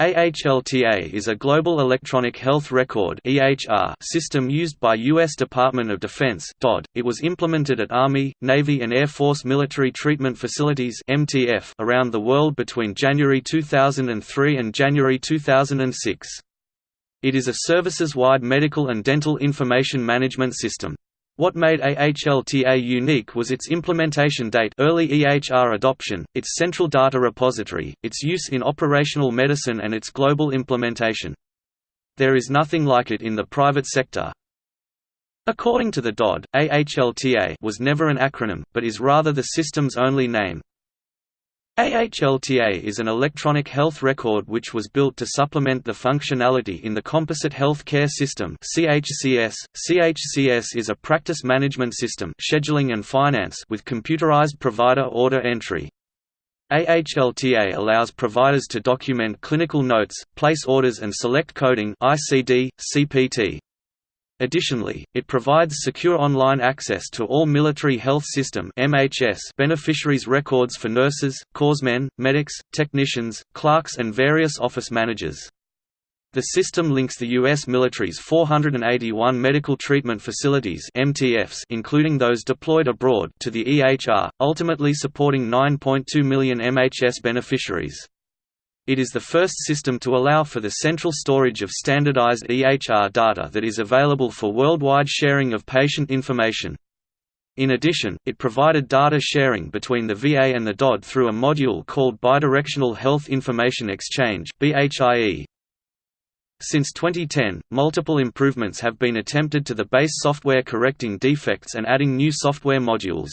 AHLTA is a global electronic health record (EHR) system used by U.S. Department of Defense (DoD). .It was implemented at Army, Navy and Air Force military treatment facilities (MTF) around the world between January 2003 and January 2006. It is a services-wide medical and dental information management system. What made AHLTA unique was its implementation date early EHR adoption, its central data repository, its use in operational medicine and its global implementation. There is nothing like it in the private sector. According to the DoD, AHLTA was never an acronym, but is rather the system's only name. AHLTA is an electronic health record which was built to supplement the functionality in the Composite Health Care System CHCS. CHCS is a practice management system scheduling and finance with computerized provider order entry. AHLTA allows providers to document clinical notes, place orders and select coding ICD, CPT. Additionally, it provides secure online access to all Military Health System beneficiaries' records for nurses, corpsmen, medics, technicians, clerks and various office managers. The system links the U.S. military's 481 medical treatment facilities MTFs including those deployed abroad to the EHR, ultimately supporting 9.2 million MHS beneficiaries. It is the first system to allow for the central storage of standardized EHR data that is available for worldwide sharing of patient information. In addition, it provided data sharing between the VA and the DoD through a module called Bidirectional Health Information Exchange Since 2010, multiple improvements have been attempted to the base software correcting defects and adding new software modules.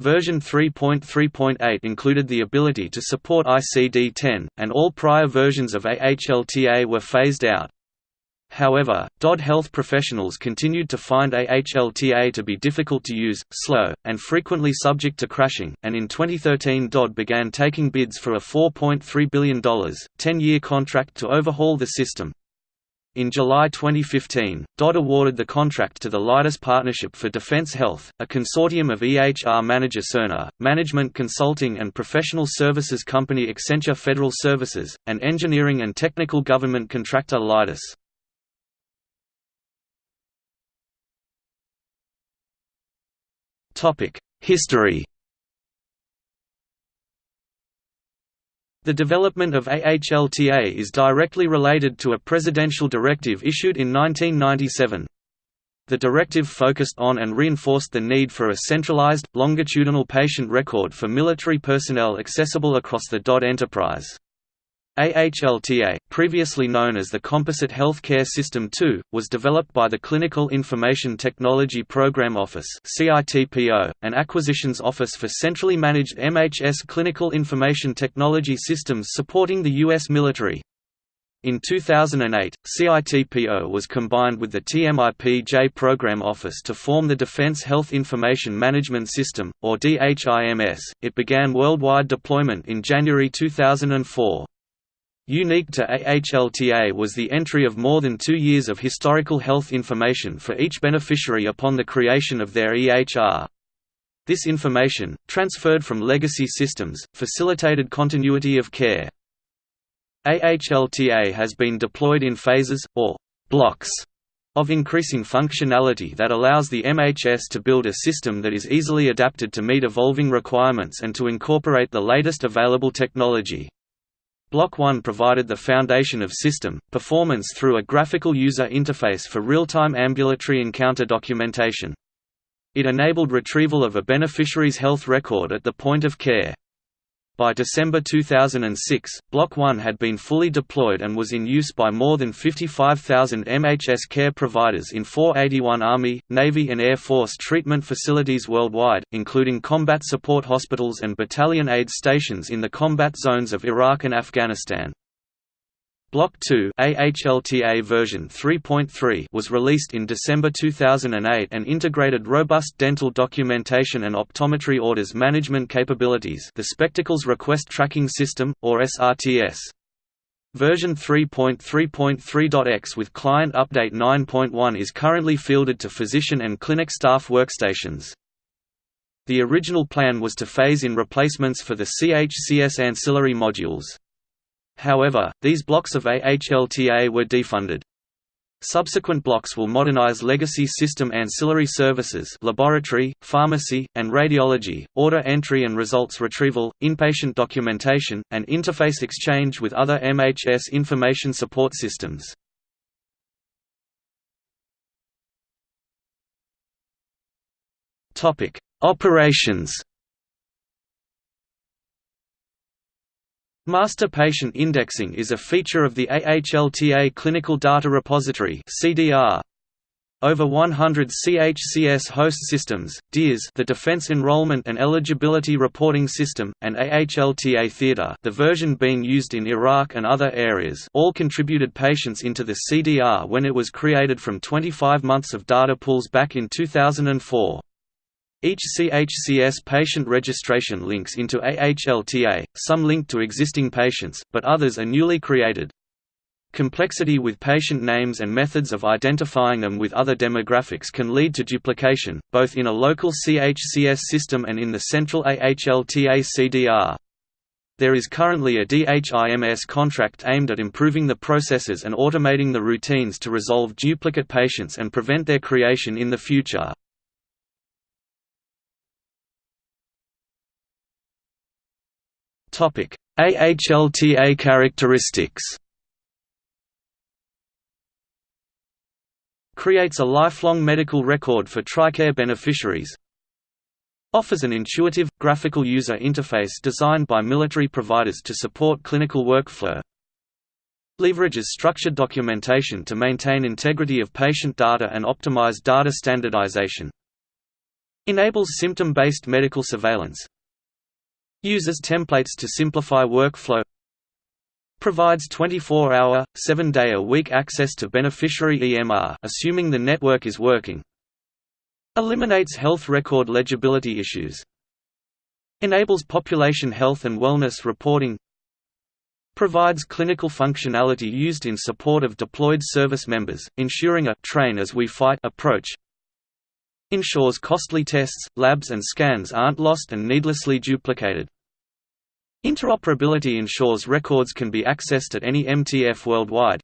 Version 3.3.8 included the ability to support ICD-10, and all prior versions of AHLTA were phased out. However, DoD health professionals continued to find AHLTA to be difficult to use, slow, and frequently subject to crashing, and in 2013 DoD began taking bids for a $4.3 billion, 10-year contract to overhaul the system. In July 2015, DoD awarded the contract to the Leidos Partnership for Defense Health, a consortium of EHR manager Cerner, management consulting and professional services company Accenture Federal Services, and engineering and technical government contractor Leidos. History The development of AHLTA is directly related to a presidential directive issued in 1997. The directive focused on and reinforced the need for a centralized, longitudinal patient record for military personnel accessible across the DoD enterprise. AHLTA, previously known as the Composite Health Care System 2, was developed by the Clinical Information Technology Program Office an acquisitions office for centrally managed MHS clinical information technology systems supporting the U.S. military. In 2008, CITPO was combined with the TMIP-J Program Office to form the Defense Health Information Management System, or DHIMS. It began worldwide deployment in January 2004. Unique to AHLTA was the entry of more than two years of historical health information for each beneficiary upon the creation of their EHR. This information, transferred from legacy systems, facilitated continuity of care. AHLTA has been deployed in phases, or blocks, of increasing functionality that allows the MHS to build a system that is easily adapted to meet evolving requirements and to incorporate the latest available technology. Block 1 provided the foundation of system, performance through a graphical user interface for real-time ambulatory encounter documentation. It enabled retrieval of a beneficiary's health record at the point of care. By December 2006, Block 1 had been fully deployed and was in use by more than 55,000 MHS care providers in 481 Army, Navy and Air Force treatment facilities worldwide, including combat support hospitals and battalion aid stations in the combat zones of Iraq and Afghanistan. Block 2 AHLTA version 3.3 was released in December 2008 and integrated robust dental documentation and optometry orders management capabilities the Spectacles Request Tracking System, or SRTS. Version 3.3.3.x with client update 9.1 is currently fielded to physician and clinic staff workstations. The original plan was to phase in replacements for the CHCS ancillary modules. However, these blocks of AHLTA were defunded. Subsequent blocks will modernize legacy system ancillary services laboratory, pharmacy, and radiology, order entry and results retrieval, inpatient documentation, and interface exchange with other MHS information support systems. Operations Master Patient Indexing is a feature of the AHLTA Clinical Data Repository (CDR). Over 100 CHCS host systems, DEERS the Defense Enrollment and Eligibility Reporting System, and AHLTA Theater the version being used in Iraq and other areas all contributed patients into the CDR when it was created from 25 months of data pools back in 2004. Each CHCS patient registration links into AHLTA, some link to existing patients, but others are newly created. Complexity with patient names and methods of identifying them with other demographics can lead to duplication, both in a local CHCS system and in the central AHLTA CDR. There is currently a DHIMS contract aimed at improving the processes and automating the routines to resolve duplicate patients and prevent their creation in the future. Topic: AHLTA characteristics. Creates a lifelong medical record for TRICARE beneficiaries. Offers an intuitive, graphical user interface designed by military providers to support clinical workflow. Leverages structured documentation to maintain integrity of patient data and optimize data standardization. Enables symptom-based medical surveillance, Uses templates to simplify workflow Provides 24-hour, 7-day-a-week access to beneficiary EMR assuming the network is working Eliminates health record legibility issues Enables population health and wellness reporting Provides clinical functionality used in support of deployed service members, ensuring a train as we fight approach ensures costly tests, labs and scans aren't lost and needlessly duplicated. Interoperability ensures records can be accessed at any MTF worldwide.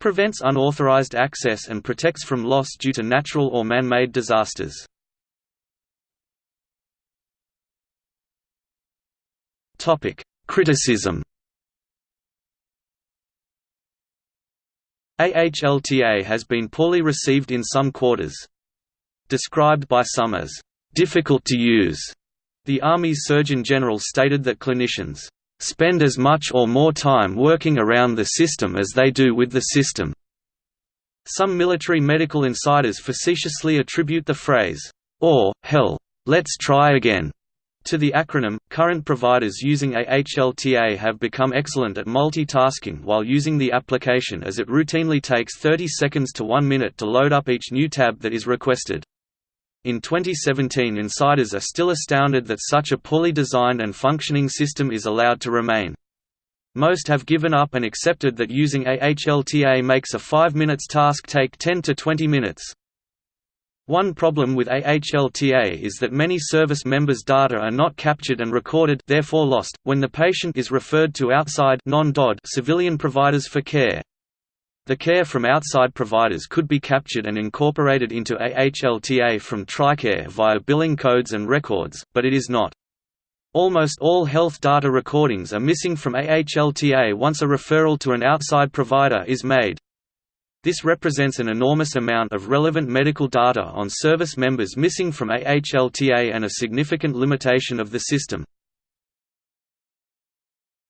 Prevents unauthorized access and protects from loss due to natural or man-made disasters. Topic: Criticism AHLTA has been poorly received in some quarters. Described by some as, "...difficult to use", the Army's Surgeon General stated that clinicians spend as much or more time working around the system as they do with the system. Some military medical insiders facetiously attribute the phrase, or, hell, let's try again, to the acronym. Current providers using AHLTA have become excellent at multitasking while using the application as it routinely takes 30 seconds to 1 minute to load up each new tab that is requested. In 2017 insiders are still astounded that such a poorly designed and functioning system is allowed to remain. Most have given up and accepted that using AHLTA makes a 5 minutes task take 10 to 20 minutes. One problem with AHLTA is that many service members' data are not captured and recorded therefore lost, when the patient is referred to outside civilian providers for care. The care from outside providers could be captured and incorporated into AHLTA from TRICARE via billing codes and records, but it is not. Almost all health data recordings are missing from AHLTA once a referral to an outside provider is made. This represents an enormous amount of relevant medical data on service members missing from AHLTA and a significant limitation of the system.